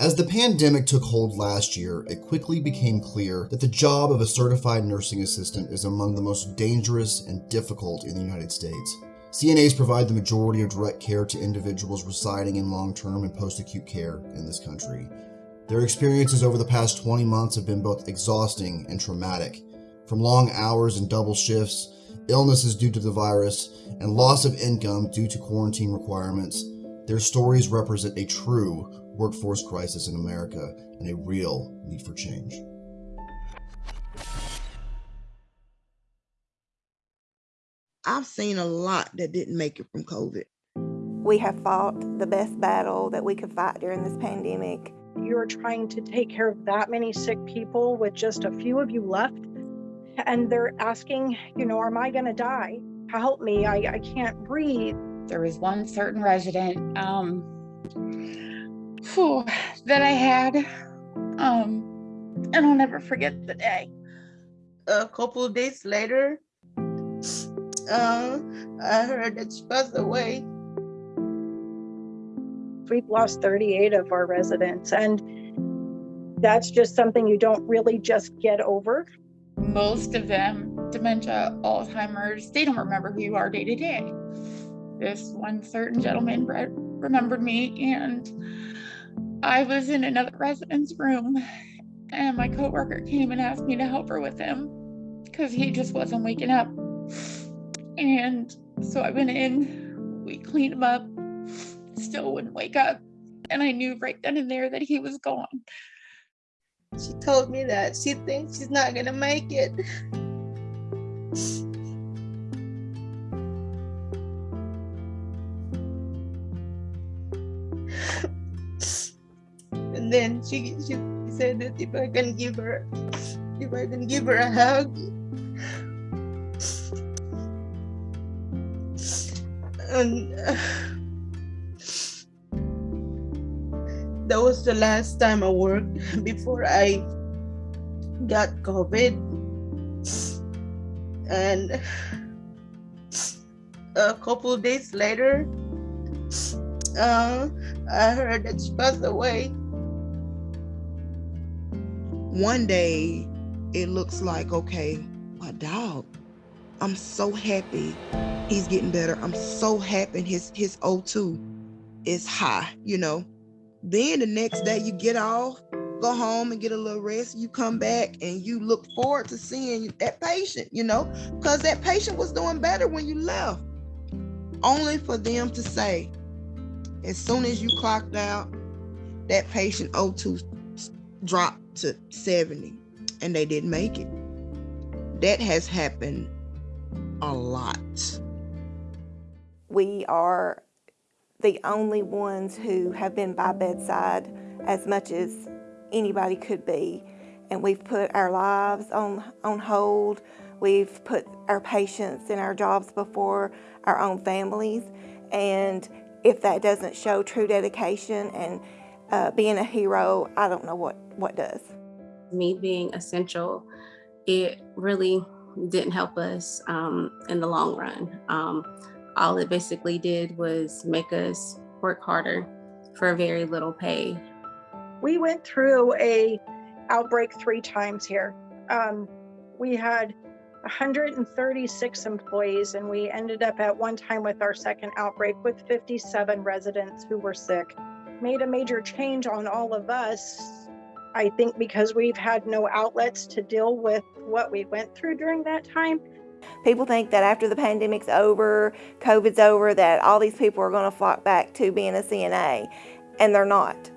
As the pandemic took hold last year, it quickly became clear that the job of a certified nursing assistant is among the most dangerous and difficult in the United States. CNAs provide the majority of direct care to individuals residing in long term and post acute care in this country. Their experiences over the past 20 months have been both exhausting and traumatic. From long hours and double shifts, illnesses due to the virus, and loss of income due to quarantine requirements, their stories represent a true workforce crisis in America and a real need for change. I've seen a lot that didn't make it from COVID. We have fought the best battle that we could fight during this pandemic. You're trying to take care of that many sick people with just a few of you left. And they're asking, you know, am I going to die? Help me. I, I can't breathe. There was one certain resident um, whew, that I had, um, and I'll never forget the day. A couple of days later, uh, I heard that she passed away. We've lost 38 of our residents, and that's just something you don't really just get over. Most of them, dementia, Alzheimer's, they don't remember who you are day to day. This one certain gentleman remembered me, and I was in another resident's room, and my coworker came and asked me to help her with him because he just wasn't waking up. And so I went in, we cleaned him up, still wouldn't wake up. And I knew right then and there that he was gone. She told me that she thinks she's not gonna make it. And then she she said that if I can give her if I can give her a hug and uh, that was the last time I worked before I got COVID. And a couple days later, uh, I heard that she passed away. One day, it looks like, okay, my dog. I'm so happy he's getting better. I'm so happy his his O2 is high, you know. Then the next day you get off, go home and get a little rest. You come back and you look forward to seeing that patient, you know, because that patient was doing better when you left. Only for them to say, as soon as you clocked out, that patient O2 dropped to 70 and they didn't make it. That has happened a lot. We are the only ones who have been by bedside as much as anybody could be. And we've put our lives on, on hold. We've put our patients and our jobs before our own families. And if that doesn't show true dedication and uh, being a hero, I don't know what, what does. Me being essential, it really didn't help us um, in the long run. Um, all it basically did was make us work harder for very little pay. We went through a outbreak three times here. Um, we had 136 employees and we ended up at one time with our second outbreak with 57 residents who were sick. Made a major change on all of us I think because we've had no outlets to deal with what we went through during that time. People think that after the pandemic's over, COVID's over, that all these people are going to flock back to being a CNA, and they're not.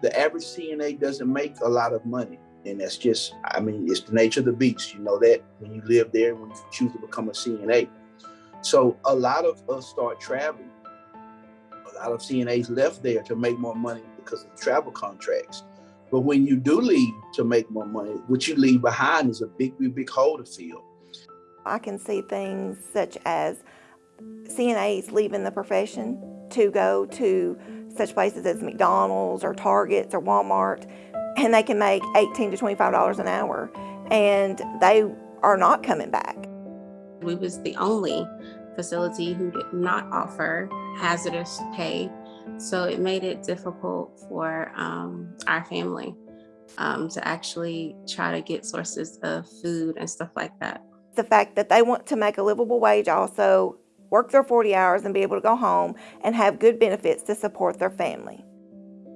The average CNA doesn't make a lot of money. And that's just, I mean, it's the nature of the beast. You know that when you live there, when you choose to become a CNA. So a lot of us start traveling. A lot of CNAs left there to make more money because of travel contracts. But when you do leave to make more money, what you leave behind is a big, big, big hole to fill. I can see things such as CNAs leaving the profession to go to such places as McDonald's or Targets or Walmart, and they can make 18 to $25 an hour, and they are not coming back. We was the only facility who did not offer hazardous pay So it made it difficult for um, our family um, to actually try to get sources of food and stuff like that. The fact that they want to make a livable wage also, work their 40 hours and be able to go home and have good benefits to support their family.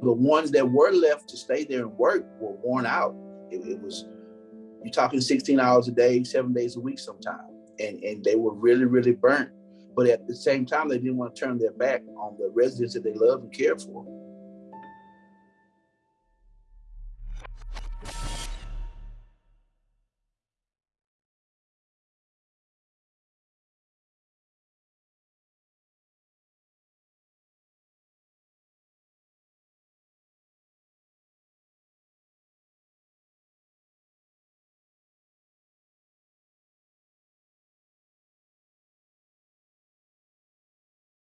The ones that were left to stay there and work were worn out. It, it was, you're talking 16 hours a day, seven days a week sometimes. And, and they were really, really burnt. But at the same time, they didn't want to turn their back on the residents that they love and care for.